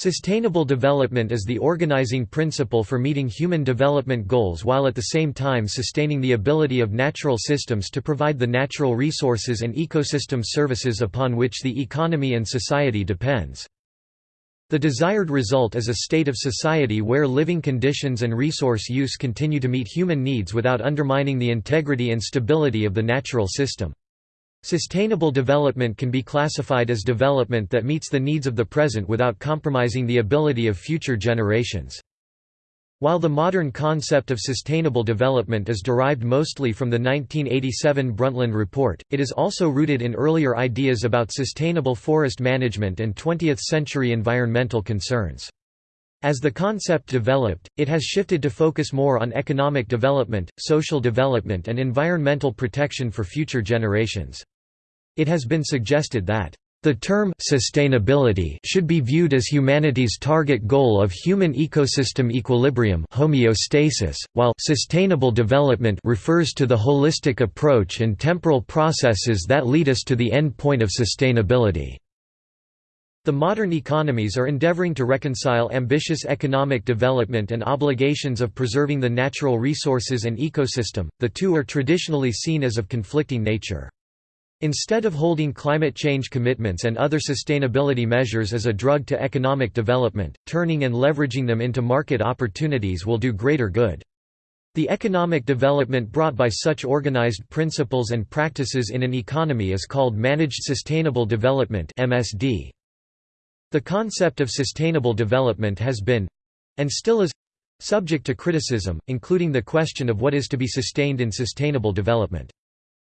Sustainable development is the organizing principle for meeting human development goals while at the same time sustaining the ability of natural systems to provide the natural resources and ecosystem services upon which the economy and society depends. The desired result is a state of society where living conditions and resource use continue to meet human needs without undermining the integrity and stability of the natural system. Sustainable development can be classified as development that meets the needs of the present without compromising the ability of future generations. While the modern concept of sustainable development is derived mostly from the 1987 Brundtland Report, it is also rooted in earlier ideas about sustainable forest management and 20th-century environmental concerns. As the concept developed, it has shifted to focus more on economic development, social development and environmental protection for future generations. It has been suggested that the term sustainability should be viewed as humanity's target goal of human ecosystem equilibrium homeostasis, while sustainable development refers to the holistic approach and temporal processes that lead us to the end point of sustainability. The modern economies are endeavoring to reconcile ambitious economic development and obligations of preserving the natural resources and ecosystem, the two are traditionally seen as of conflicting nature. Instead of holding climate change commitments and other sustainability measures as a drug to economic development, turning and leveraging them into market opportunities will do greater good. The economic development brought by such organized principles and practices in an economy is called Managed Sustainable Development. The concept of sustainable development has been—and still is—subject to criticism, including the question of what is to be sustained in sustainable development.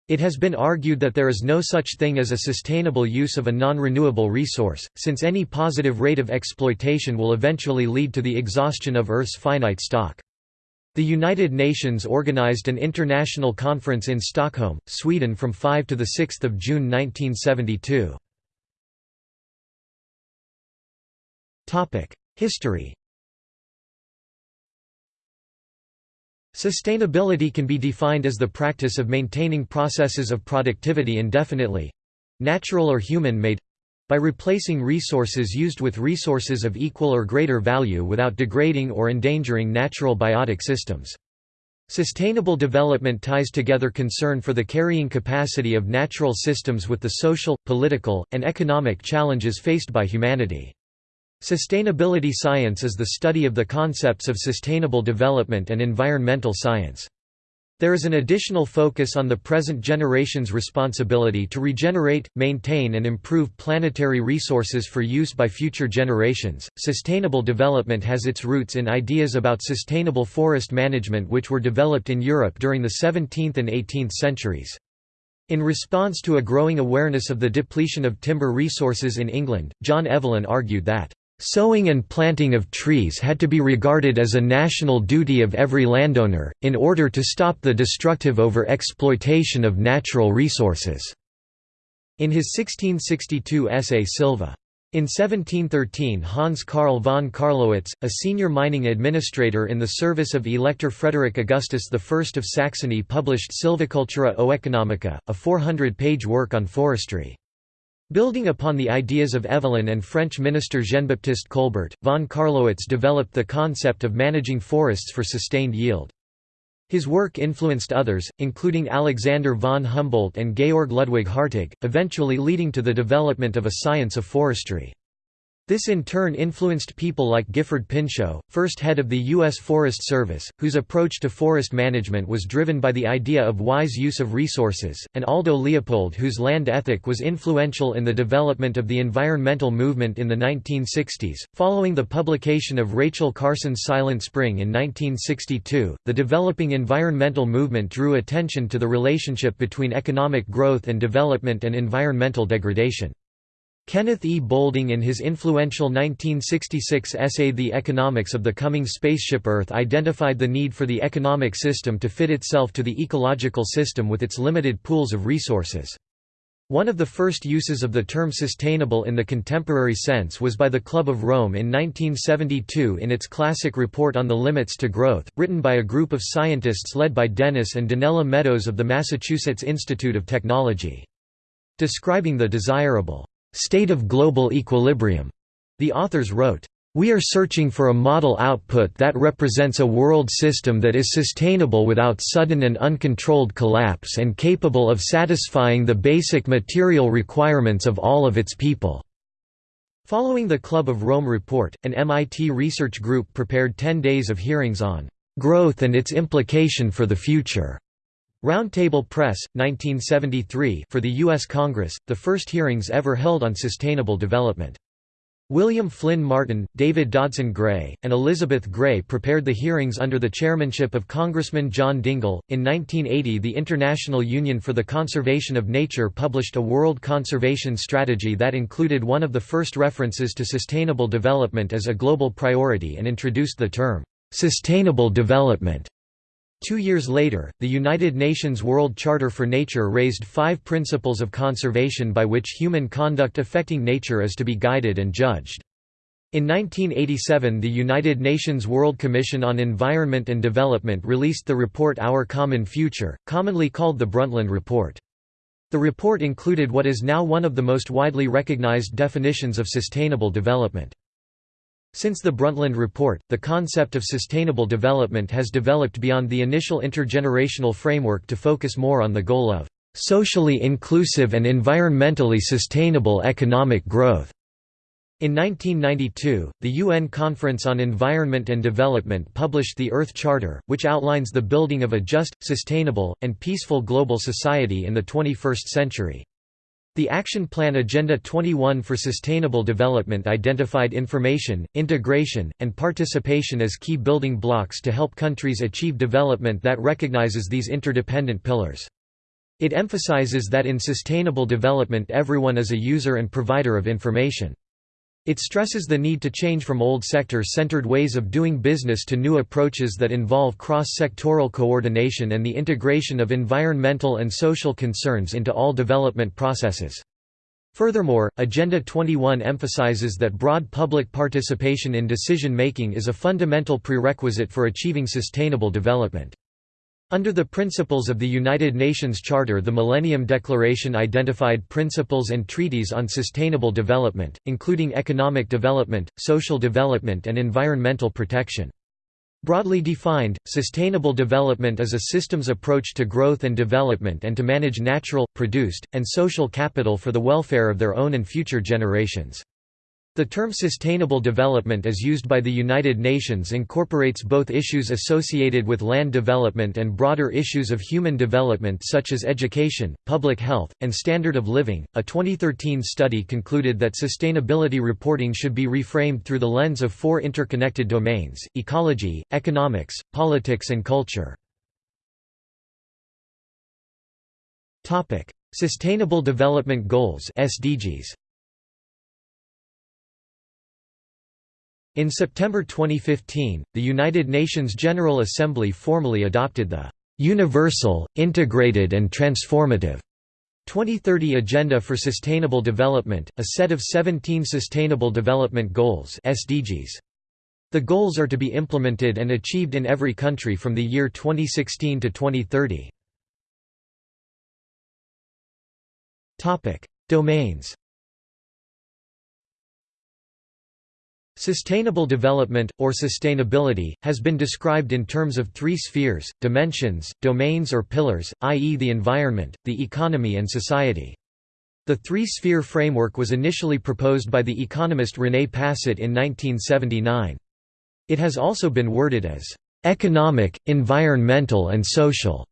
It has been argued that there is no such thing as a sustainable use of a non-renewable resource, since any positive rate of exploitation will eventually lead to the exhaustion of Earth's finite stock. The United Nations organized an international conference in Stockholm, Sweden from 5 to 6 June 1972. History Sustainability can be defined as the practice of maintaining processes of productivity indefinitely—natural or human-made—by replacing resources used with resources of equal or greater value without degrading or endangering natural biotic systems. Sustainable development ties together concern for the carrying capacity of natural systems with the social, political, and economic challenges faced by humanity. Sustainability science is the study of the concepts of sustainable development and environmental science. There is an additional focus on the present generation's responsibility to regenerate, maintain, and improve planetary resources for use by future generations. Sustainable development has its roots in ideas about sustainable forest management which were developed in Europe during the 17th and 18th centuries. In response to a growing awareness of the depletion of timber resources in England, John Evelyn argued that Sowing and planting of trees had to be regarded as a national duty of every landowner, in order to stop the destructive over-exploitation of natural resources." In his 1662 essay Silva. In 1713 Hans Carl von Carlowitz, a senior mining administrator in the service of Elector Frederick Augustus I of Saxony published Silvicultura Oeconomica, a 400-page work on forestry. Building upon the ideas of Evelyn and French minister Jean-Baptiste Colbert, von Carlowitz developed the concept of managing forests for sustained yield. His work influenced others, including Alexander von Humboldt and Georg Ludwig Hartig, eventually leading to the development of a science of forestry. This in turn influenced people like Gifford Pinchot, first head of the U.S. Forest Service, whose approach to forest management was driven by the idea of wise use of resources, and Aldo Leopold whose land ethic was influential in the development of the environmental movement in the 1960s. Following the publication of Rachel Carson's Silent Spring in 1962, the developing environmental movement drew attention to the relationship between economic growth and development and environmental degradation. Kenneth E. Boulding in his influential 1966 essay The Economics of the Coming Spaceship Earth identified the need for the economic system to fit itself to the ecological system with its limited pools of resources. One of the first uses of the term sustainable in the contemporary sense was by the Club of Rome in 1972 in its classic report on the limits to growth, written by a group of scientists led by Dennis and Donella Meadows of the Massachusetts Institute of Technology. Describing the desirable state of global equilibrium. The authors wrote, We are searching for a model output that represents a world system that is sustainable without sudden and uncontrolled collapse and capable of satisfying the basic material requirements of all of its people." Following the Club of Rome report, an MIT research group prepared 10 days of hearings on "...growth and its implication for the future." Roundtable Press, 1973 for the U.S. Congress, the first hearings ever held on sustainable development. William Flynn Martin, David Dodson Gray, and Elizabeth Gray prepared the hearings under the chairmanship of Congressman John Dingell. In 1980, the International Union for the Conservation of Nature published a World Conservation Strategy that included one of the first references to sustainable development as a global priority and introduced the term, sustainable development. Two years later, the United Nations World Charter for Nature raised five principles of conservation by which human conduct affecting nature is to be guided and judged. In 1987 the United Nations World Commission on Environment and Development released the report Our Common Future, commonly called the Brundtland Report. The report included what is now one of the most widely recognized definitions of sustainable development. Since the Brundtland Report, the concept of sustainable development has developed beyond the initial intergenerational framework to focus more on the goal of socially inclusive and environmentally sustainable economic growth. In 1992, the UN Conference on Environment and Development published the Earth Charter, which outlines the building of a just, sustainable, and peaceful global society in the 21st century. The Action Plan Agenda 21 for Sustainable Development identified information, integration, and participation as key building blocks to help countries achieve development that recognizes these interdependent pillars. It emphasizes that in sustainable development everyone is a user and provider of information. It stresses the need to change from old sector-centered ways of doing business to new approaches that involve cross-sectoral coordination and the integration of environmental and social concerns into all development processes. Furthermore, Agenda 21 emphasizes that broad public participation in decision-making is a fundamental prerequisite for achieving sustainable development. Under the principles of the United Nations Charter the Millennium Declaration identified principles and treaties on sustainable development, including economic development, social development and environmental protection. Broadly defined, sustainable development is a systems approach to growth and development and to manage natural, produced, and social capital for the welfare of their own and future generations. The term sustainable development as used by the United Nations incorporates both issues associated with land development and broader issues of human development such as education, public health, and standard of living. A 2013 study concluded that sustainability reporting should be reframed through the lens of four interconnected domains: ecology, economics, politics and culture. Topic: Sustainable Development Goals (SDGs). In September 2015, the United Nations General Assembly formally adopted the "...universal, integrated and transformative." 2030 Agenda for Sustainable Development, a set of 17 Sustainable Development Goals SDGs. The goals are to be implemented and achieved in every country from the year 2016 to 2030. Domains Sustainable development, or sustainability, has been described in terms of three spheres, dimensions, domains or pillars, i.e. the environment, the economy and society. The three-sphere framework was initially proposed by the economist René Passet in 1979. It has also been worded as, "...economic, environmental and social",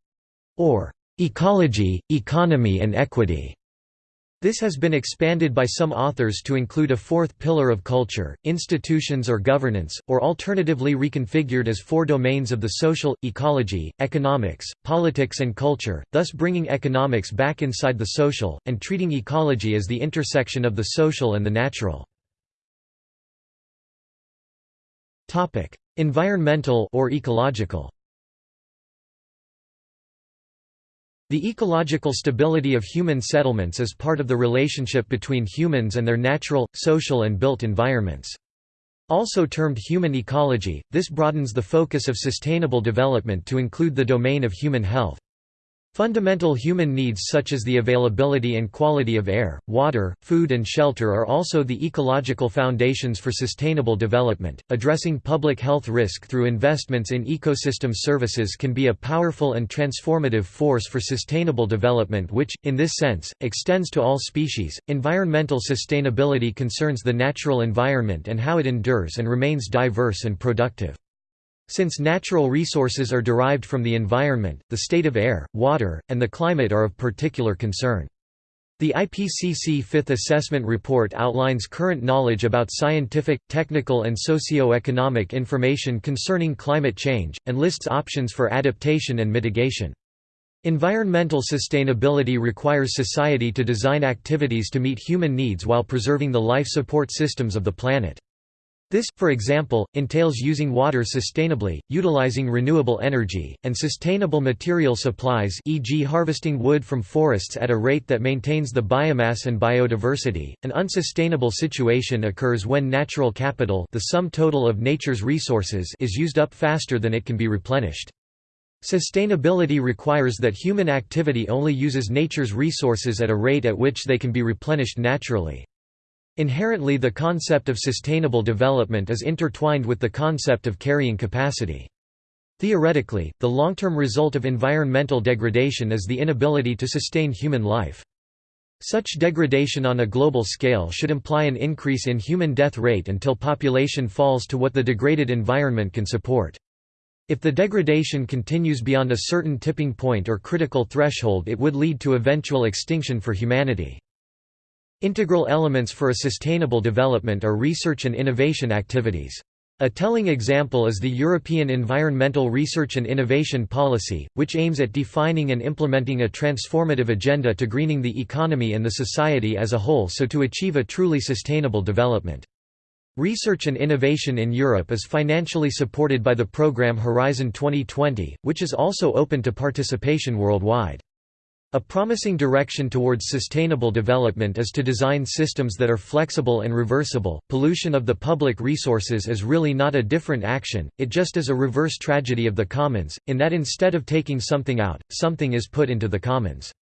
or "...ecology, economy and equity". This has been expanded by some authors to include a fourth pillar of culture, institutions or governance, or alternatively reconfigured as four domains of the social, ecology, economics, politics and culture, thus bringing economics back inside the social, and treating ecology as the intersection of the social and the natural. Environmental or ecological The ecological stability of human settlements is part of the relationship between humans and their natural, social and built environments. Also termed human ecology, this broadens the focus of sustainable development to include the domain of human health. Fundamental human needs such as the availability and quality of air, water, food, and shelter are also the ecological foundations for sustainable development. Addressing public health risk through investments in ecosystem services can be a powerful and transformative force for sustainable development, which, in this sense, extends to all species. Environmental sustainability concerns the natural environment and how it endures and remains diverse and productive. Since natural resources are derived from the environment, the state of air, water, and the climate are of particular concern. The IPCC Fifth Assessment Report outlines current knowledge about scientific, technical and socio-economic information concerning climate change, and lists options for adaptation and mitigation. Environmental sustainability requires society to design activities to meet human needs while preserving the life support systems of the planet. This, for example, entails using water sustainably, utilizing renewable energy, and sustainable material supplies e.g. harvesting wood from forests at a rate that maintains the biomass and biodiversity. An unsustainable situation occurs when natural capital the sum total of nature's resources is used up faster than it can be replenished. Sustainability requires that human activity only uses nature's resources at a rate at which they can be replenished naturally. Inherently the concept of sustainable development is intertwined with the concept of carrying capacity. Theoretically, the long-term result of environmental degradation is the inability to sustain human life. Such degradation on a global scale should imply an increase in human death rate until population falls to what the degraded environment can support. If the degradation continues beyond a certain tipping point or critical threshold it would lead to eventual extinction for humanity. Integral elements for a sustainable development are research and innovation activities. A telling example is the European Environmental Research and Innovation Policy, which aims at defining and implementing a transformative agenda to greening the economy and the society as a whole so to achieve a truly sustainable development. Research and innovation in Europe is financially supported by the program Horizon 2020, which is also open to participation worldwide. A promising direction towards sustainable development is to design systems that are flexible and reversible. Pollution of the public resources is really not a different action, it just is a reverse tragedy of the commons, in that instead of taking something out, something is put into the commons.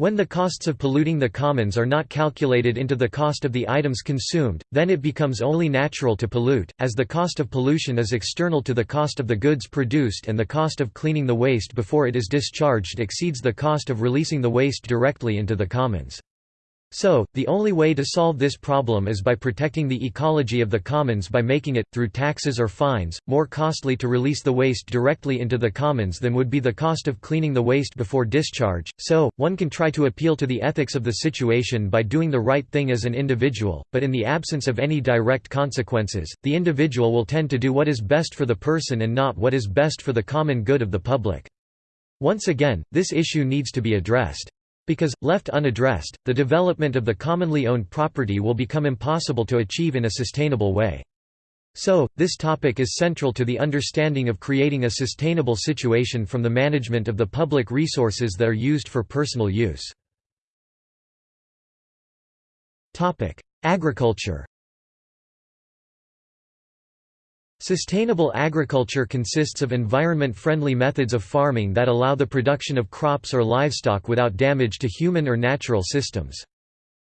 When the costs of polluting the commons are not calculated into the cost of the items consumed, then it becomes only natural to pollute, as the cost of pollution is external to the cost of the goods produced and the cost of cleaning the waste before it is discharged exceeds the cost of releasing the waste directly into the commons. So, the only way to solve this problem is by protecting the ecology of the commons by making it, through taxes or fines, more costly to release the waste directly into the commons than would be the cost of cleaning the waste before discharge. So, one can try to appeal to the ethics of the situation by doing the right thing as an individual, but in the absence of any direct consequences, the individual will tend to do what is best for the person and not what is best for the common good of the public. Once again, this issue needs to be addressed. Because, left unaddressed, the development of the commonly owned property will become impossible to achieve in a sustainable way. So, this topic is central to the understanding of creating a sustainable situation from the management of the public resources that are used for personal use. Agriculture Sustainable agriculture consists of environment-friendly methods of farming that allow the production of crops or livestock without damage to human or natural systems.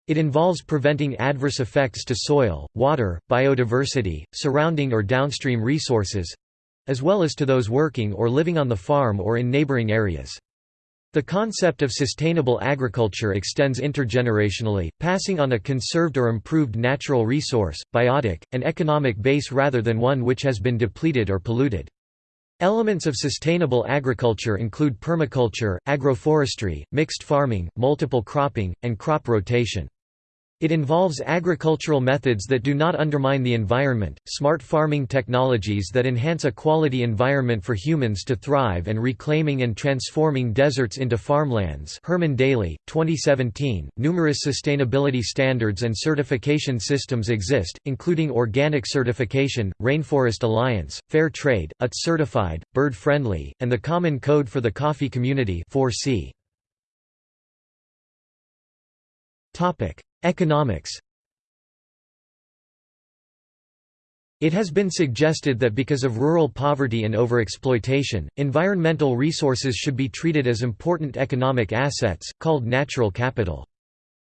It involves preventing adverse effects to soil, water, biodiversity, surrounding or downstream resources—as well as to those working or living on the farm or in neighboring areas. The concept of sustainable agriculture extends intergenerationally, passing on a conserved or improved natural resource, biotic, and economic base rather than one which has been depleted or polluted. Elements of sustainable agriculture include permaculture, agroforestry, mixed farming, multiple cropping, and crop rotation. It involves agricultural methods that do not undermine the environment, smart farming technologies that enhance a quality environment for humans to thrive and reclaiming and transforming deserts into farmlands Herman Daly, 2017. Numerous sustainability standards and certification systems exist, including organic certification, Rainforest Alliance, Fair Trade, UTZ certified, Bird Friendly, and the Common Code for the Coffee Community 4C. Economics It has been suggested that because of rural poverty and overexploitation, environmental resources should be treated as important economic assets, called natural capital.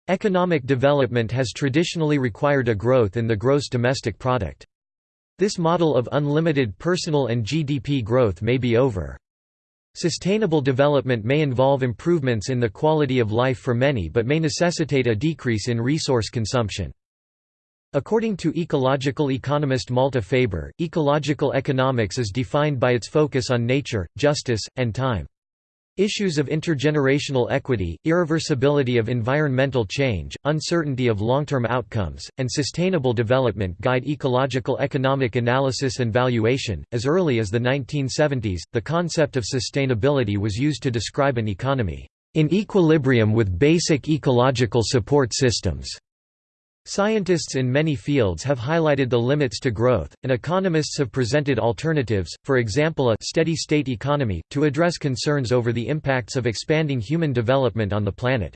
Economic development has traditionally required a growth in the gross domestic product. This model of unlimited personal and GDP growth may be over. Sustainable development may involve improvements in the quality of life for many but may necessitate a decrease in resource consumption. According to ecological economist Malte Faber, ecological economics is defined by its focus on nature, justice, and time. Issues of intergenerational equity, irreversibility of environmental change, uncertainty of long-term outcomes, and sustainable development guide ecological economic analysis and valuation. As early as the 1970s, the concept of sustainability was used to describe an economy in equilibrium with basic ecological support systems. Scientists in many fields have highlighted the limits to growth, and economists have presented alternatives, for example a steady-state economy, to address concerns over the impacts of expanding human development on the planet.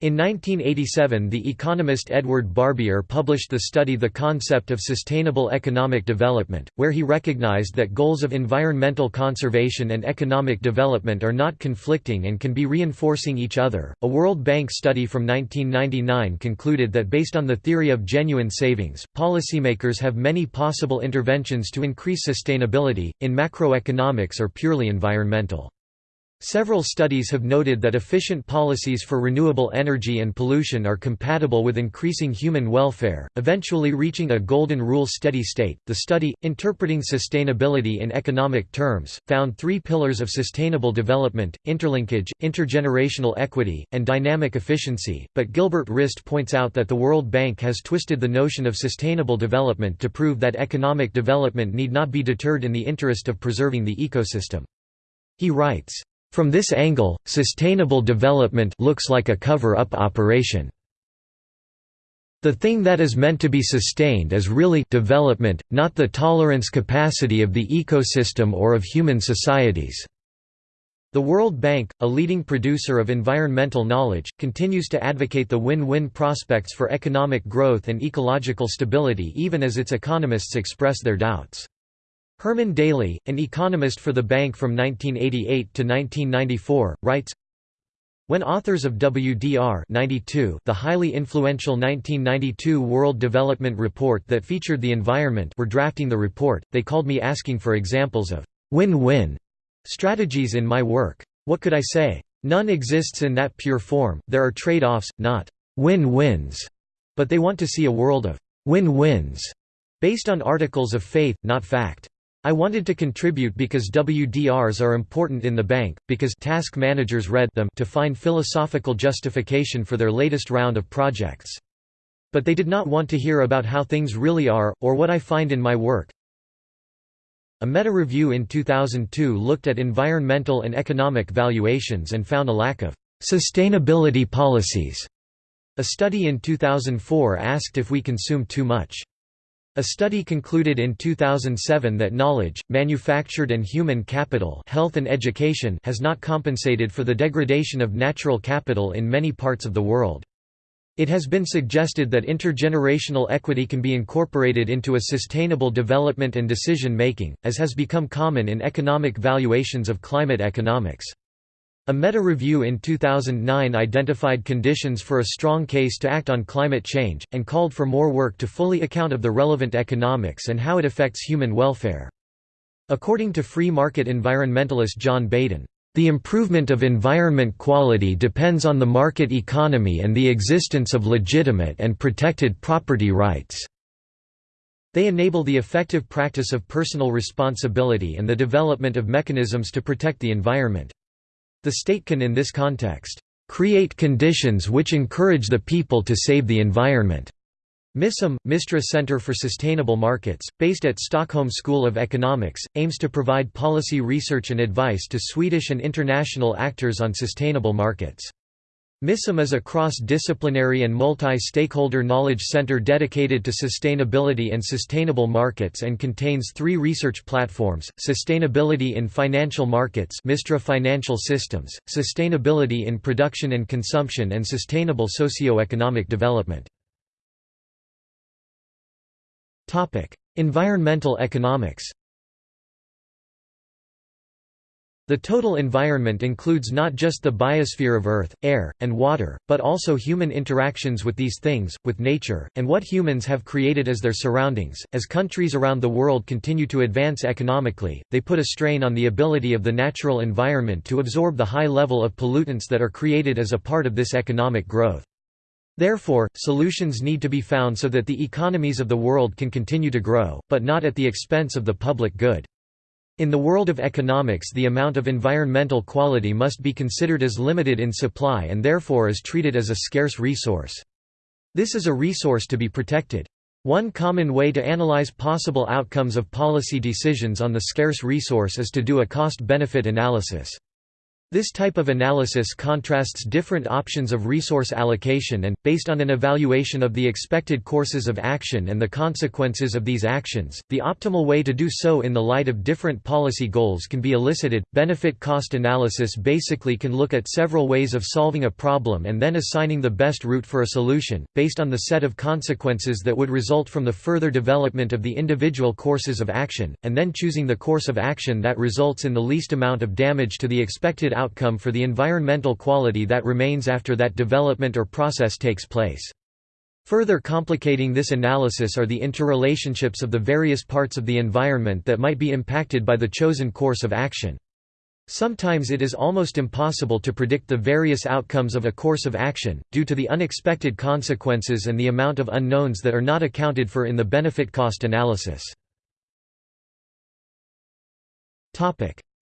In 1987 the economist Edward Barbier published the study The Concept of Sustainable Economic Development, where he recognized that goals of environmental conservation and economic development are not conflicting and can be reinforcing each other. A World Bank study from 1999 concluded that based on the theory of genuine savings, policymakers have many possible interventions to increase sustainability, in macroeconomics or purely environmental. Several studies have noted that efficient policies for renewable energy and pollution are compatible with increasing human welfare, eventually reaching a golden rule steady state. The study, interpreting sustainability in economic terms, found three pillars of sustainable development interlinkage, intergenerational equity, and dynamic efficiency. But Gilbert Rist points out that the World Bank has twisted the notion of sustainable development to prove that economic development need not be deterred in the interest of preserving the ecosystem. He writes, from this angle, sustainable development looks like a cover-up operation. The thing that is meant to be sustained is really development, not the tolerance capacity of the ecosystem or of human societies. The World Bank, a leading producer of environmental knowledge, continues to advocate the win-win prospects for economic growth and ecological stability even as its economists express their doubts. Herman Daly, an economist for the bank from 1988 to 1994, writes, when authors of WDR 92, the highly influential 1992 World Development Report that featured the environment were drafting the report, they called me asking for examples of win-win strategies in my work. What could I say? None exists in that pure form, there are trade-offs, not win-wins, but they want to see a world of win-wins, based on articles of faith, not fact. I wanted to contribute because WDRs are important in the bank, because task managers read them to find philosophical justification for their latest round of projects. But they did not want to hear about how things really are, or what I find in my work. A meta-review in 2002 looked at environmental and economic valuations and found a lack of sustainability policies. A study in 2004 asked if we consume too much. A study concluded in 2007 that knowledge, manufactured and human capital health and education has not compensated for the degradation of natural capital in many parts of the world. It has been suggested that intergenerational equity can be incorporated into a sustainable development and decision-making, as has become common in economic valuations of climate economics. A meta-review in 2009 identified conditions for a strong case to act on climate change, and called for more work to fully account of the relevant economics and how it affects human welfare. According to free market environmentalist John Baden, "...the improvement of environment quality depends on the market economy and the existence of legitimate and protected property rights." They enable the effective practice of personal responsibility and the development of mechanisms to protect the environment. The state can in this context, "...create conditions which encourage the people to save the environment." MISUM, Mistra Center for Sustainable Markets, based at Stockholm School of Economics, aims to provide policy research and advice to Swedish and international actors on sustainable markets. MISUM is a cross-disciplinary and multi-stakeholder knowledge center dedicated to sustainability and sustainable markets and contains three research platforms, Sustainability in Financial Markets Mistra Financial Systems, Sustainability in Production and Consumption and Sustainable Socio-Economic Development. Environmental economics The total environment includes not just the biosphere of earth, air, and water, but also human interactions with these things, with nature, and what humans have created as their surroundings. As countries around the world continue to advance economically, they put a strain on the ability of the natural environment to absorb the high level of pollutants that are created as a part of this economic growth. Therefore, solutions need to be found so that the economies of the world can continue to grow, but not at the expense of the public good. In the world of economics the amount of environmental quality must be considered as limited in supply and therefore is treated as a scarce resource. This is a resource to be protected. One common way to analyze possible outcomes of policy decisions on the scarce resource is to do a cost-benefit analysis. This type of analysis contrasts different options of resource allocation and, based on an evaluation of the expected courses of action and the consequences of these actions, the optimal way to do so in the light of different policy goals can be elicited. Benefit cost analysis basically can look at several ways of solving a problem and then assigning the best route for a solution, based on the set of consequences that would result from the further development of the individual courses of action, and then choosing the course of action that results in the least amount of damage to the expected outcome for the environmental quality that remains after that development or process takes place. Further complicating this analysis are the interrelationships of the various parts of the environment that might be impacted by the chosen course of action. Sometimes it is almost impossible to predict the various outcomes of a course of action, due to the unexpected consequences and the amount of unknowns that are not accounted for in the benefit-cost analysis.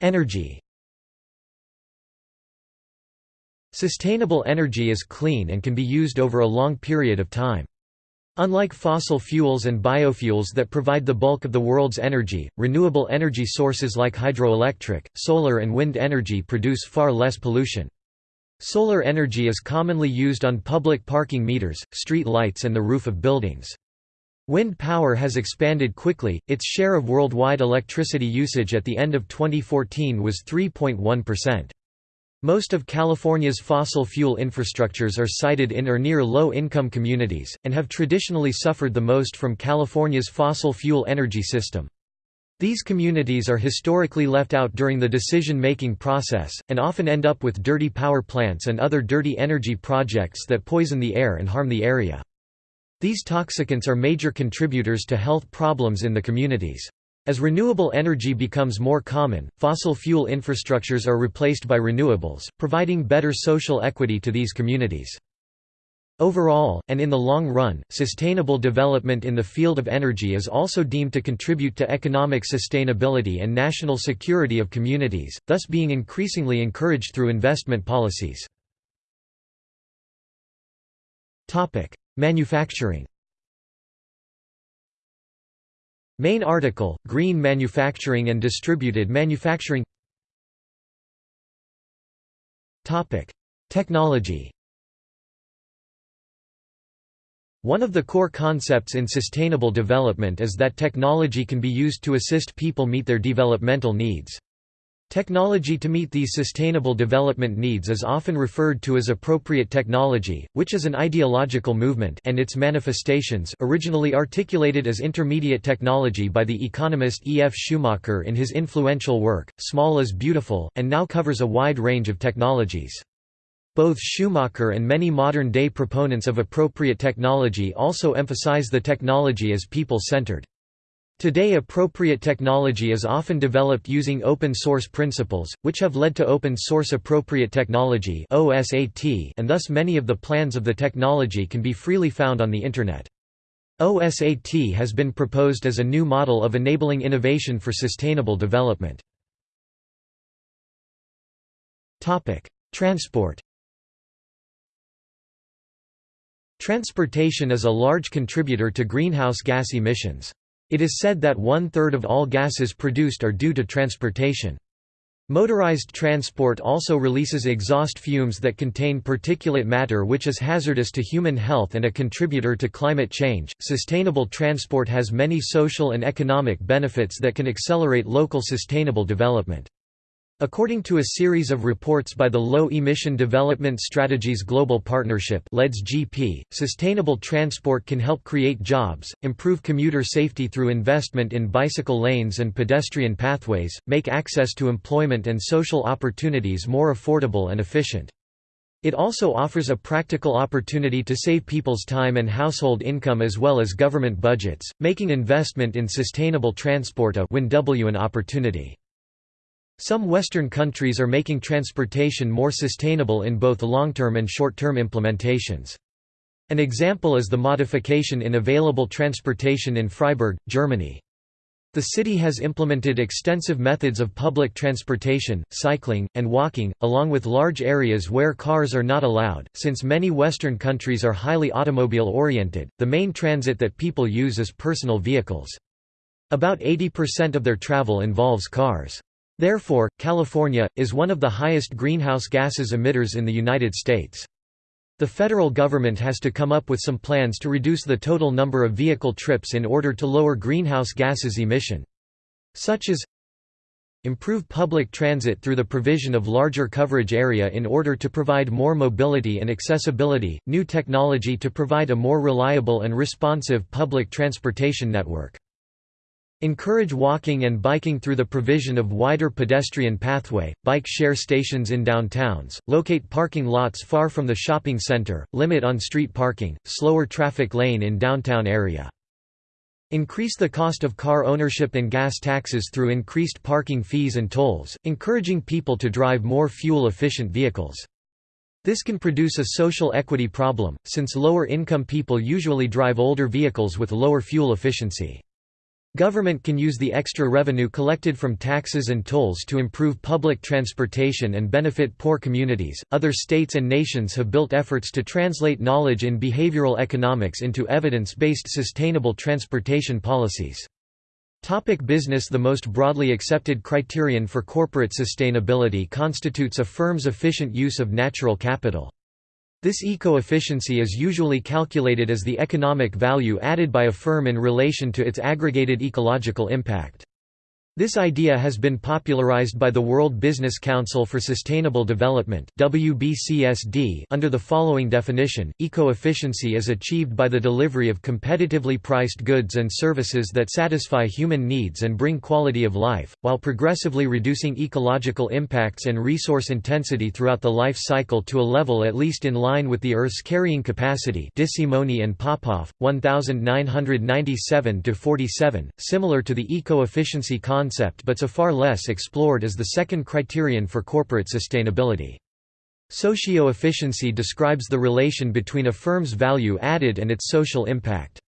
Energy Sustainable energy is clean and can be used over a long period of time. Unlike fossil fuels and biofuels that provide the bulk of the world's energy, renewable energy sources like hydroelectric, solar and wind energy produce far less pollution. Solar energy is commonly used on public parking meters, street lights and the roof of buildings. Wind power has expanded quickly, its share of worldwide electricity usage at the end of 2014 was 3.1%. Most of California's fossil fuel infrastructures are sited in or near low-income communities, and have traditionally suffered the most from California's fossil fuel energy system. These communities are historically left out during the decision-making process, and often end up with dirty power plants and other dirty energy projects that poison the air and harm the area. These toxicants are major contributors to health problems in the communities. As renewable energy becomes more common, fossil fuel infrastructures are replaced by renewables, providing better social equity to these communities. Overall, and in the long run, sustainable development in the field of energy is also deemed to contribute to economic sustainability and national security of communities, thus being increasingly encouraged through investment policies. Manufacturing Main article, Green Manufacturing and Distributed Manufacturing. Technology. One of the core concepts in sustainable development is that technology can be used to assist people meet their developmental needs. Technology to meet these sustainable development needs is often referred to as appropriate technology, which is an ideological movement and its manifestations originally articulated as intermediate technology by the economist E. F. Schumacher in his influential work, Small is Beautiful, and now covers a wide range of technologies. Both Schumacher and many modern-day proponents of appropriate technology also emphasize the technology as people-centered. Today appropriate technology is often developed using open-source principles, which have led to open-source appropriate technology and thus many of the plans of the technology can be freely found on the Internet. OSAT has been proposed as a new model of enabling innovation for sustainable development. Transport Transportation is a large contributor to greenhouse gas emissions. It is said that one-third of all gases produced are due to transportation. Motorized transport also releases exhaust fumes that contain particulate matter which is hazardous to human health and a contributor to climate change. Sustainable transport has many social and economic benefits that can accelerate local sustainable development. According to a series of reports by the Low Emission Development Strategies Global Partnership GP, sustainable transport can help create jobs, improve commuter safety through investment in bicycle lanes and pedestrian pathways, make access to employment and social opportunities more affordable and efficient. It also offers a practical opportunity to save people's time and household income as well as government budgets, making investment in sustainable transport a win-win opportunity. Some Western countries are making transportation more sustainable in both long-term and short-term implementations. An example is the modification in available transportation in Freiburg, Germany. The city has implemented extensive methods of public transportation, cycling, and walking, along with large areas where cars are not allowed. Since many Western countries are highly automobile oriented, the main transit that people use is personal vehicles. About 80% of their travel involves cars. Therefore, California, is one of the highest greenhouse gases emitters in the United States. The federal government has to come up with some plans to reduce the total number of vehicle trips in order to lower greenhouse gases emission. Such as Improve public transit through the provision of larger coverage area in order to provide more mobility and accessibility, new technology to provide a more reliable and responsive public transportation network. Encourage walking and biking through the provision of wider pedestrian pathway, bike share stations in downtowns, locate parking lots far from the shopping center, limit on-street parking, slower traffic lane in downtown area. Increase the cost of car ownership and gas taxes through increased parking fees and tolls, encouraging people to drive more fuel-efficient vehicles. This can produce a social equity problem, since lower-income people usually drive older vehicles with lower fuel efficiency. Government can use the extra revenue collected from taxes and tolls to improve public transportation and benefit poor communities. Other states and nations have built efforts to translate knowledge in behavioral economics into evidence based sustainable transportation policies. Topic business The most broadly accepted criterion for corporate sustainability constitutes a firm's efficient use of natural capital. This eco-efficiency is usually calculated as the economic value added by a firm in relation to its aggregated ecological impact. This idea has been popularized by the World Business Council for Sustainable Development WBCSD under the following definition, eco-efficiency is achieved by the delivery of competitively priced goods and services that satisfy human needs and bring quality of life, while progressively reducing ecological impacts and resource intensity throughout the life cycle to a level at least in line with the Earth's carrying capacity DeSimone and Popov, 1997–47, similar to the eco-efficiency concept concept but so far less explored as the second criterion for corporate sustainability. Socio-efficiency describes the relation between a firm's value added and its social impact.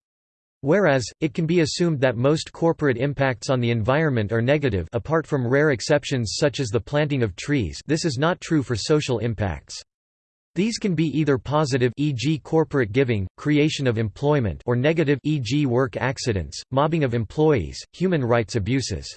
Whereas, it can be assumed that most corporate impacts on the environment are negative apart from rare exceptions such as the planting of trees this is not true for social impacts. These can be either positive e.g. corporate giving, creation of employment or negative e.g. work accidents, mobbing of employees, human rights abuses.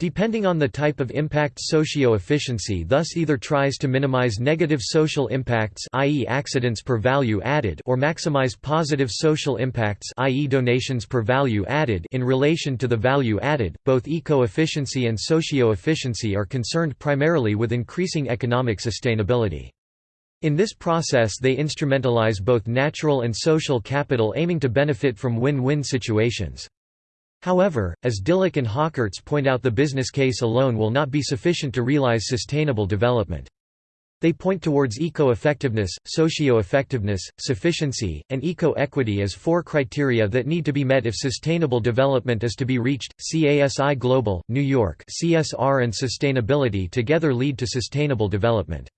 Depending on the type of impact socio-efficiency thus either tries to minimize negative social impacts i.e. accidents per value added or maximize positive social impacts i.e. donations per value added in relation to the value added. Both eco-efficiency and socio-efficiency are concerned primarily with increasing economic sustainability. In this process they instrumentalize both natural and social capital aiming to benefit from win-win situations. However, as Dyllick and Hockerts point out the business case alone will not be sufficient to realize sustainable development. They point towards eco-effectiveness, socio-effectiveness, sufficiency, and eco-equity as four criteria that need to be met if sustainable development is to be reached. CASI Global, New York CSR and sustainability together lead to sustainable development.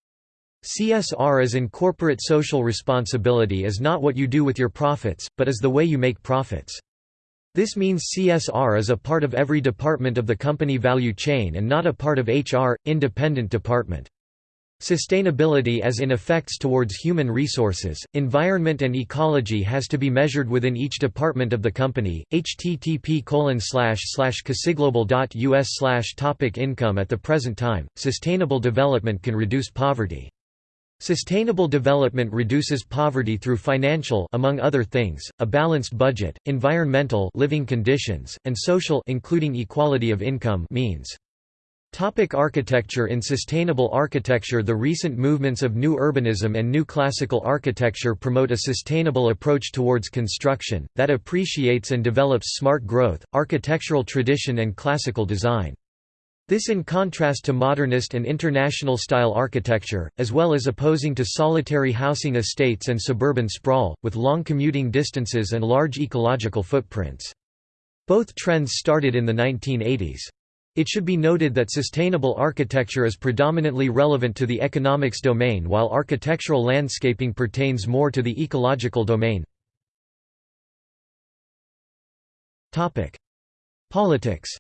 CSR as in corporate social responsibility is not what you do with your profits, but is the way you make profits. This means CSR is a part of every department of the company value chain and not a part of HR, independent department. Sustainability as in effects towards human resources, environment and ecology has to be measured within each department of the company. http casiglobal.us topic income At the present time, sustainable development can reduce poverty. Sustainable development reduces poverty through financial among other things, a balanced budget, environmental living conditions, and social including equality of income means. Topic architecture In sustainable architecture the recent movements of new urbanism and new classical architecture promote a sustainable approach towards construction, that appreciates and develops smart growth, architectural tradition and classical design. This in contrast to modernist and international style architecture, as well as opposing to solitary housing estates and suburban sprawl, with long commuting distances and large ecological footprints. Both trends started in the 1980s. It should be noted that sustainable architecture is predominantly relevant to the economics domain while architectural landscaping pertains more to the ecological domain. Politics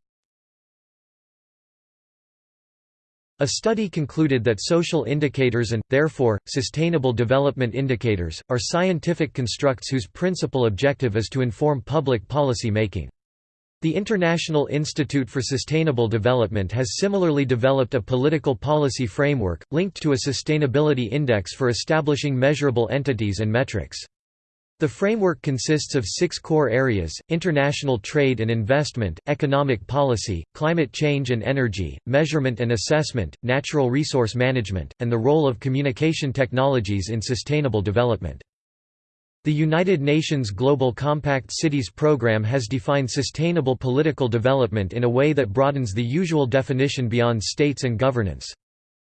A study concluded that social indicators and, therefore, sustainable development indicators, are scientific constructs whose principal objective is to inform public policy making. The International Institute for Sustainable Development has similarly developed a political policy framework, linked to a sustainability index for establishing measurable entities and metrics. The framework consists of six core areas, international trade and investment, economic policy, climate change and energy, measurement and assessment, natural resource management, and the role of communication technologies in sustainable development. The United Nations Global Compact Cities program has defined sustainable political development in a way that broadens the usual definition beyond states and governance.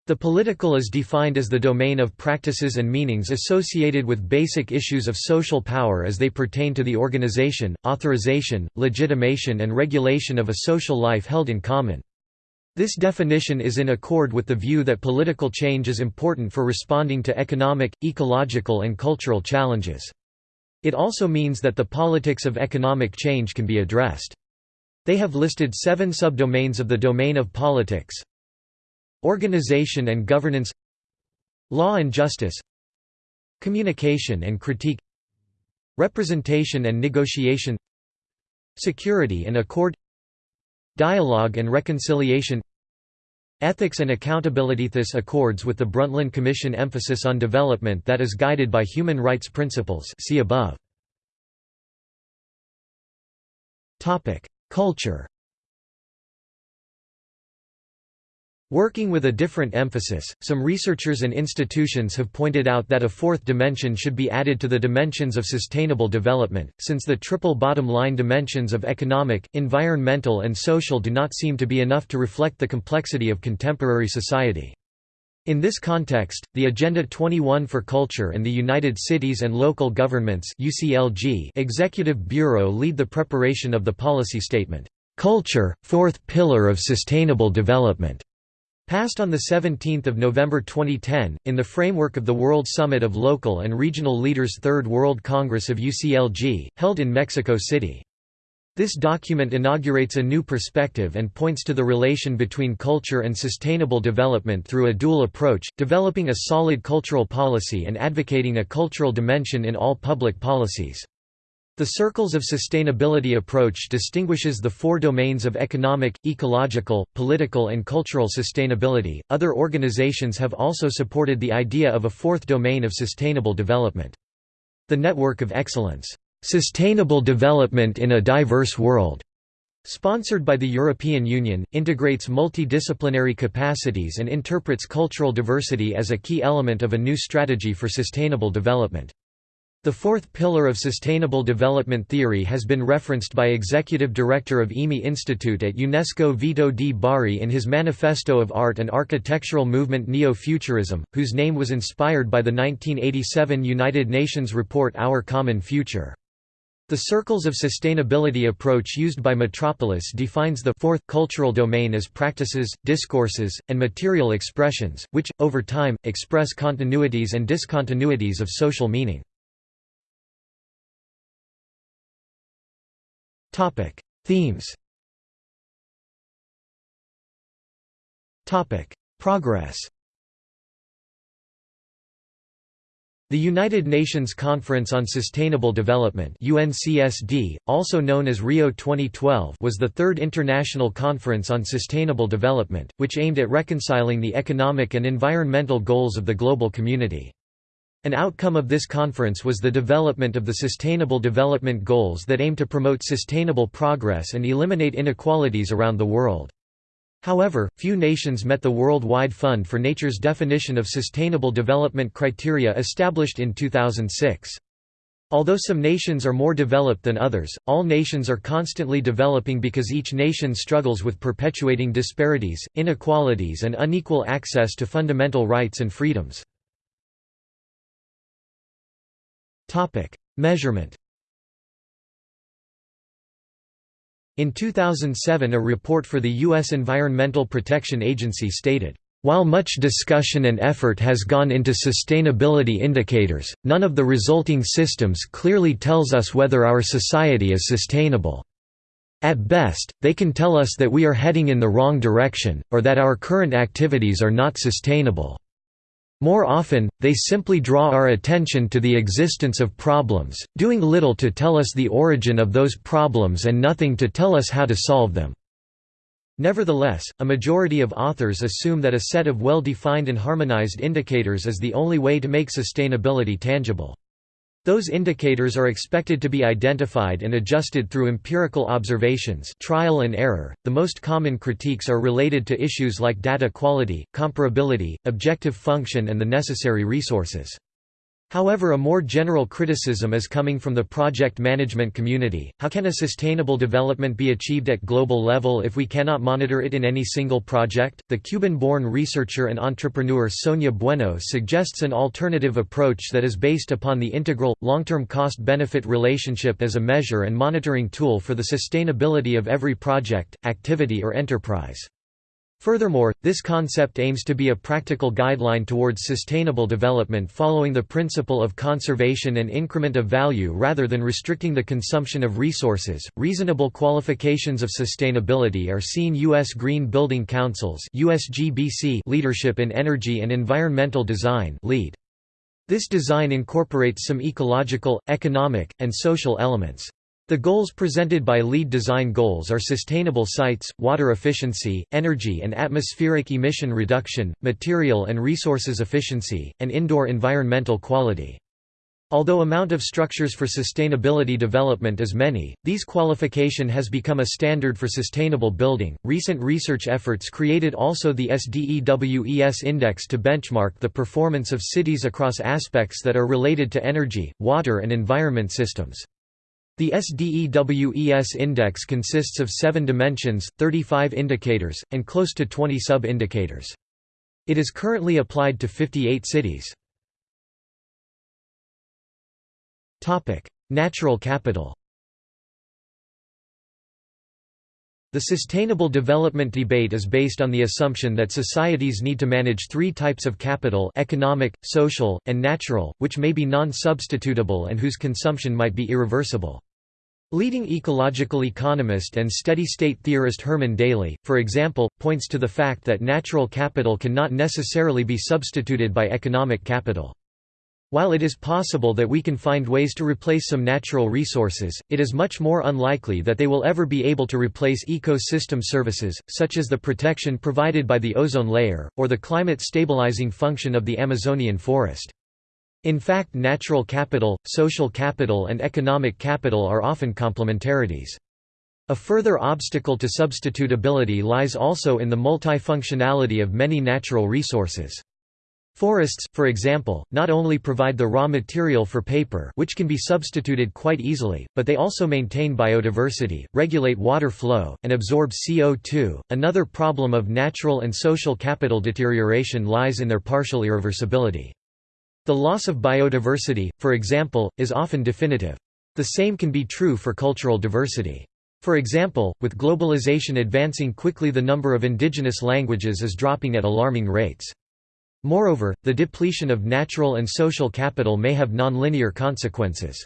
The political is defined as the domain of practices and meanings associated with basic issues of social power as they pertain to the organization, authorization, legitimation and regulation of a social life held in common. This definition is in accord with the view that political change is important for responding to economic, ecological and cultural challenges. It also means that the politics of economic change can be addressed. They have listed seven subdomains of the domain of politics Organization and governance Law and justice Communication and critique Representation and negotiation Security and accord Dialogue and reconciliation Ethics and accountability. This accords with the Brundtland Commission emphasis on development that is guided by human rights principles. See above. Culture Working with a different emphasis, some researchers and institutions have pointed out that a fourth dimension should be added to the dimensions of sustainable development, since the triple bottom line dimensions of economic, environmental and social do not seem to be enough to reflect the complexity of contemporary society. In this context, the Agenda 21 for Culture and the United Cities and Local Governments UCLG Executive Bureau lead the preparation of the policy statement, "'Culture, Fourth Pillar of Sustainable Development' Passed on 17 November 2010, in the framework of the World Summit of Local and Regional Leaders Third World Congress of UCLG, held in Mexico City. This document inaugurates a new perspective and points to the relation between culture and sustainable development through a dual approach, developing a solid cultural policy and advocating a cultural dimension in all public policies. The Circles of Sustainability approach distinguishes the four domains of economic, ecological, political, and cultural sustainability. Other organizations have also supported the idea of a fourth domain of sustainable development. The Network of Excellence, Sustainable Development in a Diverse World, sponsored by the European Union, integrates multidisciplinary capacities and interprets cultural diversity as a key element of a new strategy for sustainable development. The fourth pillar of sustainable development theory has been referenced by Executive Director of EMI Institute at UNESCO Vito di Bari in his Manifesto of Art and Architectural Movement Neo-Futurism, whose name was inspired by the 1987 United Nations report Our Common Future. The circles of sustainability approach used by Metropolis defines the fourth cultural domain as practices, discourses, and material expressions, which, over time, express continuities and discontinuities of social meaning. Topic: Themes. Topic: Progress. The United Nations Conference on Sustainable Development UNCSD, also known as Rio 2012 was the third international conference on sustainable development, which aimed at reconciling the economic and environmental goals of the global community. An outcome of this conference was the development of the Sustainable Development Goals that aim to promote sustainable progress and eliminate inequalities around the world. However, few nations met the Worldwide Fund for Nature's definition of Sustainable Development criteria established in 2006. Although some nations are more developed than others, all nations are constantly developing because each nation struggles with perpetuating disparities, inequalities and unequal access to fundamental rights and freedoms. Measurement In 2007 a report for the U.S. Environmental Protection Agency stated, while much discussion and effort has gone into sustainability indicators, none of the resulting systems clearly tells us whether our society is sustainable. At best, they can tell us that we are heading in the wrong direction, or that our current activities are not sustainable. More often, they simply draw our attention to the existence of problems, doing little to tell us the origin of those problems and nothing to tell us how to solve them. Nevertheless, a majority of authors assume that a set of well-defined and harmonized indicators is the only way to make sustainability tangible. Those indicators are expected to be identified and adjusted through empirical observations trial and error. .The most common critiques are related to issues like data quality, comparability, objective function and the necessary resources. However a more general criticism is coming from the project management community, how can a sustainable development be achieved at global level if we cannot monitor it in any single project? The Cuban-born researcher and entrepreneur Sonia Bueno suggests an alternative approach that is based upon the integral, long-term cost-benefit relationship as a measure and monitoring tool for the sustainability of every project, activity or enterprise. Furthermore, this concept aims to be a practical guideline towards sustainable development following the principle of conservation and increment of value rather than restricting the consumption of resources. Reasonable qualifications of sustainability are seen U.S. Green Building Council's USGBC leadership in energy and environmental design LEED. This design incorporates some ecological, economic, and social elements. The goals presented by LEED design goals are sustainable sites, water efficiency, energy and atmospheric emission reduction, material and resources efficiency, and indoor environmental quality. Although amount of structures for sustainability development is many, these qualification has become a standard for sustainable building. Recent research efforts created also the SDEWES index to benchmark the performance of cities across aspects that are related to energy, water and environment systems. The SDEWES index consists of seven dimensions, 35 indicators, and close to 20 sub-indicators. It is currently applied to 58 cities. Natural capital The sustainable development debate is based on the assumption that societies need to manage three types of capital economic, social, and natural, which may be non-substitutable and whose consumption might be irreversible. Leading ecological economist and steady-state theorist Herman Daly, for example, points to the fact that natural capital cannot necessarily be substituted by economic capital. While it is possible that we can find ways to replace some natural resources, it is much more unlikely that they will ever be able to replace ecosystem services, such as the protection provided by the ozone layer, or the climate stabilizing function of the Amazonian forest. In fact natural capital, social capital and economic capital are often complementarities. A further obstacle to substitutability lies also in the multifunctionality of many natural resources. Forests, for example, not only provide the raw material for paper which can be substituted quite easily, but they also maintain biodiversity, regulate water flow, and absorb CO2. Another problem of natural and social capital deterioration lies in their partial irreversibility. The loss of biodiversity, for example, is often definitive. The same can be true for cultural diversity. For example, with globalization advancing quickly the number of indigenous languages is dropping at alarming rates. Moreover, the depletion of natural and social capital may have nonlinear consequences.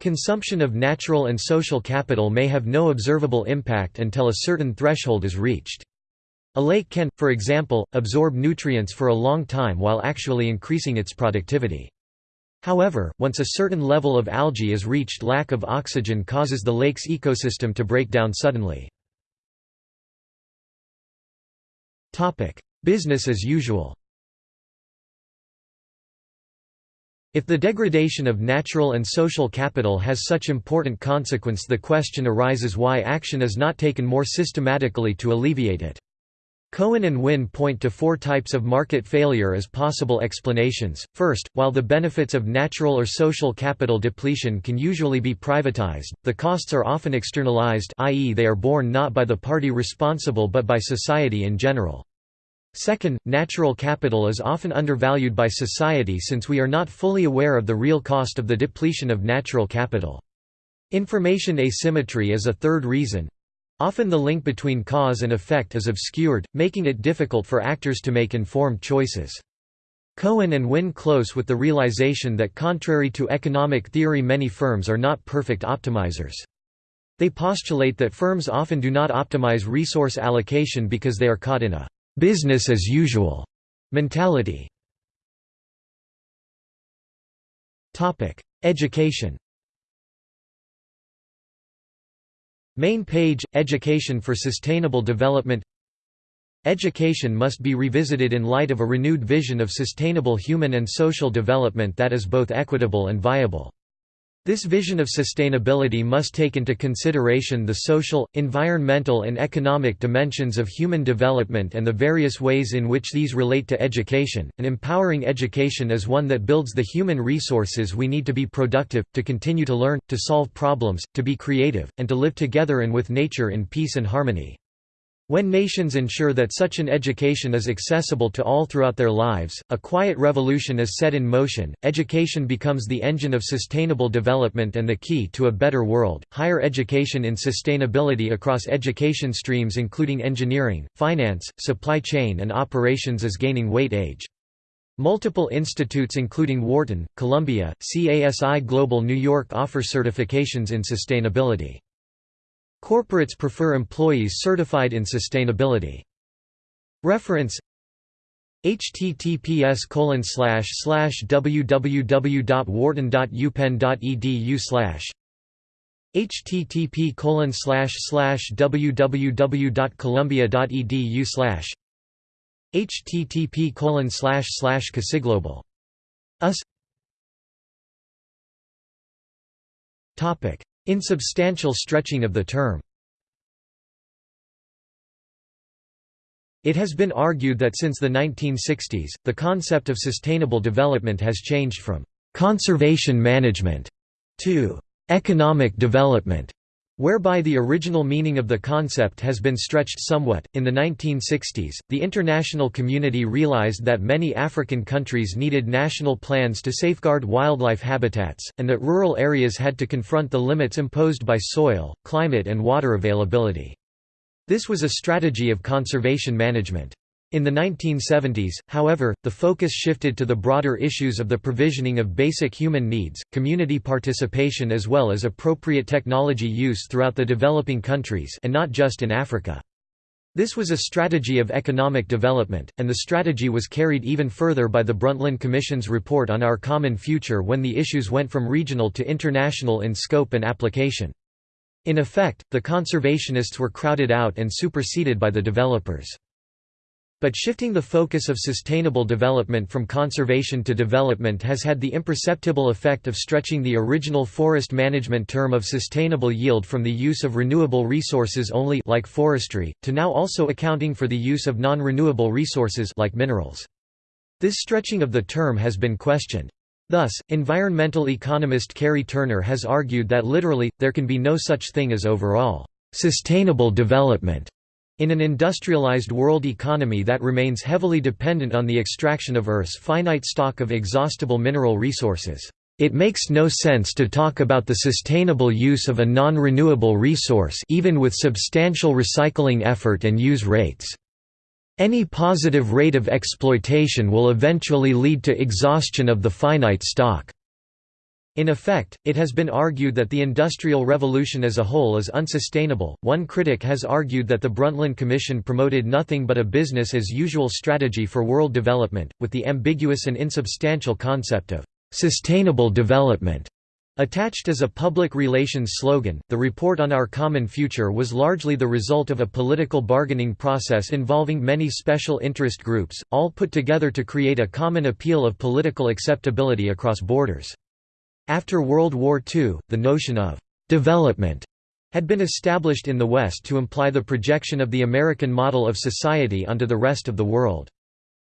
Consumption of natural and social capital may have no observable impact until a certain threshold is reached. A lake can, for example, absorb nutrients for a long time while actually increasing its productivity. However, once a certain level of algae is reached lack of oxygen causes the lake's ecosystem to break down suddenly. Business as usual If the degradation of natural and social capital has such important consequence the question arises why action is not taken more systematically to alleviate it. Cohen and Winn point to four types of market failure as possible explanations. First, while the benefits of natural or social capital depletion can usually be privatized, the costs are often externalized i.e. they are borne not by the party responsible but by society in general. Second, natural capital is often undervalued by society since we are not fully aware of the real cost of the depletion of natural capital. Information asymmetry is a third reason, Often the link between cause and effect is obscured, making it difficult for actors to make informed choices. Cohen and Winn close with the realization that contrary to economic theory many firms are not perfect optimizers. They postulate that firms often do not optimize resource allocation because they are caught in a «business as usual» mentality. Topic: Education Main page – Education for Sustainable Development Education must be revisited in light of a renewed vision of sustainable human and social development that is both equitable and viable. This vision of sustainability must take into consideration the social, environmental and economic dimensions of human development and the various ways in which these relate to education, and empowering education is one that builds the human resources we need to be productive, to continue to learn, to solve problems, to be creative, and to live together and with nature in peace and harmony. When nations ensure that such an education is accessible to all throughout their lives, a quiet revolution is set in motion. Education becomes the engine of sustainable development and the key to a better world. Higher education in sustainability across education streams, including engineering, finance, supply chain, and operations, is gaining weight age. Multiple institutes including Wharton, Columbia, CASI Global New York offer certifications in sustainability. Corporates prefer employees certified in sustainability. Reference https colon slash slash www.wharton.upenn.edu slash http colon slash slash www.columbia.edu slash http colon slash slash casiglobal us. Topic Insubstantial stretching of the term. It has been argued that since the 1960s, the concept of sustainable development has changed from «conservation management» to «economic development» whereby the original meaning of the concept has been stretched somewhat. In the 1960s, the international community realized that many African countries needed national plans to safeguard wildlife habitats, and that rural areas had to confront the limits imposed by soil, climate, and water availability. This was a strategy of conservation management. In the 1970s, however, the focus shifted to the broader issues of the provisioning of basic human needs, community participation as well as appropriate technology use throughout the developing countries and not just in Africa. This was a strategy of economic development, and the strategy was carried even further by the Brundtland Commission's report on Our Common Future when the issues went from regional to international in scope and application. In effect, the conservationists were crowded out and superseded by the developers. But shifting the focus of sustainable development from conservation to development has had the imperceptible effect of stretching the original forest management term of sustainable yield from the use of renewable resources only like forestry, to now also accounting for the use of non-renewable resources like minerals. This stretching of the term has been questioned. Thus, environmental economist Kerry Turner has argued that literally, there can be no such thing as overall sustainable development in an industrialized world economy that remains heavily dependent on the extraction of Earth's finite stock of exhaustible mineral resources, it makes no sense to talk about the sustainable use of a non-renewable resource even with substantial recycling effort and use rates. Any positive rate of exploitation will eventually lead to exhaustion of the finite stock. In effect, it has been argued that the Industrial Revolution as a whole is unsustainable. One critic has argued that the Brundtland Commission promoted nothing but a business as usual strategy for world development, with the ambiguous and insubstantial concept of sustainable development Attached as a public relations slogan, the report on our common future was largely the result of a political bargaining process involving many special interest groups, all put together to create a common appeal of political acceptability across borders. After World War II, the notion of «development» had been established in the West to imply the projection of the American model of society onto the rest of the world.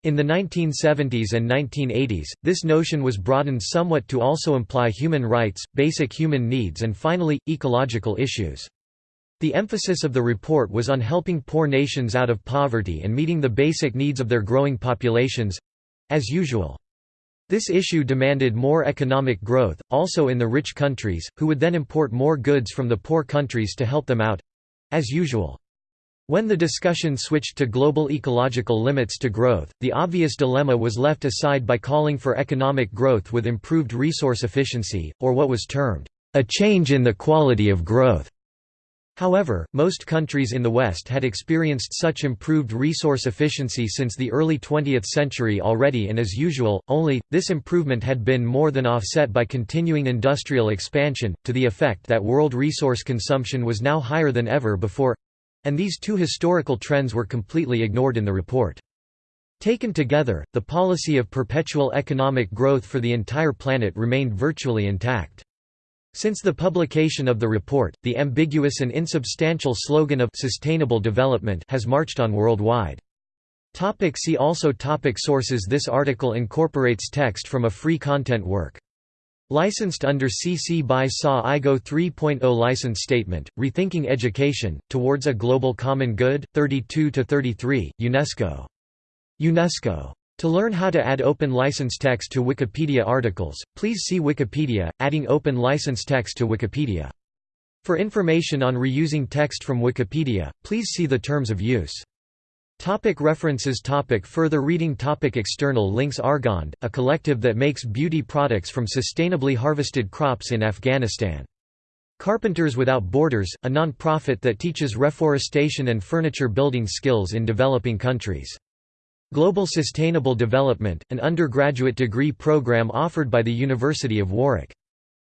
In the 1970s and 1980s, this notion was broadened somewhat to also imply human rights, basic human needs and finally, ecological issues. The emphasis of the report was on helping poor nations out of poverty and meeting the basic needs of their growing populations—as usual. This issue demanded more economic growth, also in the rich countries, who would then import more goods from the poor countries to help them out—as usual. When the discussion switched to global ecological limits to growth, the obvious dilemma was left aside by calling for economic growth with improved resource efficiency, or what was termed, a change in the quality of growth. However, most countries in the West had experienced such improved resource efficiency since the early 20th century already and as usual, only, this improvement had been more than offset by continuing industrial expansion, to the effect that world resource consumption was now higher than ever before and these two historical trends were completely ignored in the report. Taken together, the policy of perpetual economic growth for the entire planet remained virtually intact. Since the publication of the report, the ambiguous and insubstantial slogan of «sustainable development» has marched on worldwide. Topic see also topic Sources This article incorporates text from a free content work. Licensed under CC by SA IGO 3.0 License Statement, Rethinking Education, Towards a Global Common Good, 32–33, UNESCO. UNESCO. To learn how to add open license text to Wikipedia articles, please see Wikipedia, adding open license text to Wikipedia. For information on reusing text from Wikipedia, please see the terms of use. Topic references topic Further reading topic External links Arghand, a collective that makes beauty products from sustainably harvested crops in Afghanistan. Carpenters Without Borders, a non-profit that teaches reforestation and furniture building skills in developing countries. Global Sustainable Development, an undergraduate degree program offered by the University of Warwick.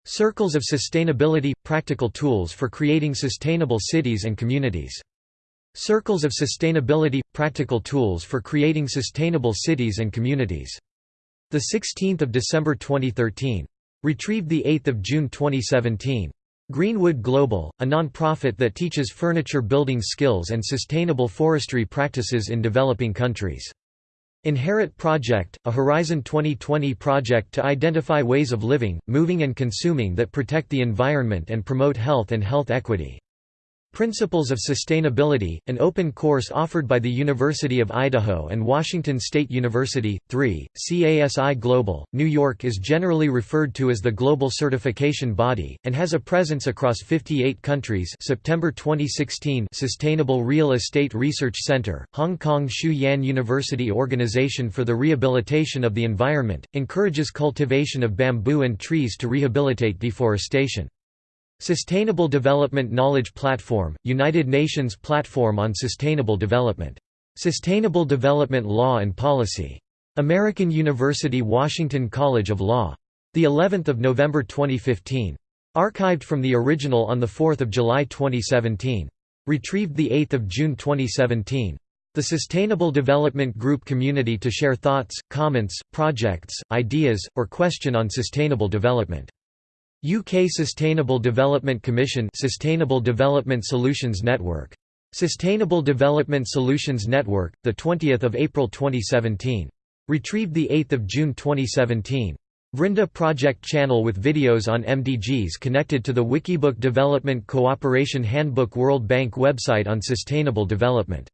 Circles of Sustainability – Practical tools for creating sustainable cities and communities. Circles of Sustainability – Practical Tools for Creating Sustainable Cities and Communities. 16 December 2013. Retrieved 8 June 2017. Greenwood Global, a non-profit that teaches furniture building skills and sustainable forestry practices in developing countries. Inherit Project, a Horizon 2020 project to identify ways of living, moving and consuming that protect the environment and promote health and health equity. Principles of Sustainability, an open course offered by the University of Idaho and Washington State University. 3. CASI Global, New York is generally referred to as the global certification body, and has a presence across 58 countries September 2016 Sustainable Real Estate Research Center, Hong Kong Shue Yan University Organization for the Rehabilitation of the Environment, encourages cultivation of bamboo and trees to rehabilitate deforestation. Sustainable Development Knowledge Platform, United Nations Platform on Sustainable Development. Sustainable Development Law and Policy. American University Washington College of Law. The 11th of November 2015. Archived from the original on the 4th of July 2017. Retrieved the 8th of June 2017. The Sustainable Development Group community to share thoughts, comments, projects, ideas, or question on sustainable development. UK Sustainable Development Commission Sustainable Development Solutions Network. Sustainable Development Solutions Network, 20 April 2017. Retrieved 8 June 2017. Vrinda Project channel with videos on MDGs connected to the Wikibook Development Cooperation Handbook World Bank website on sustainable development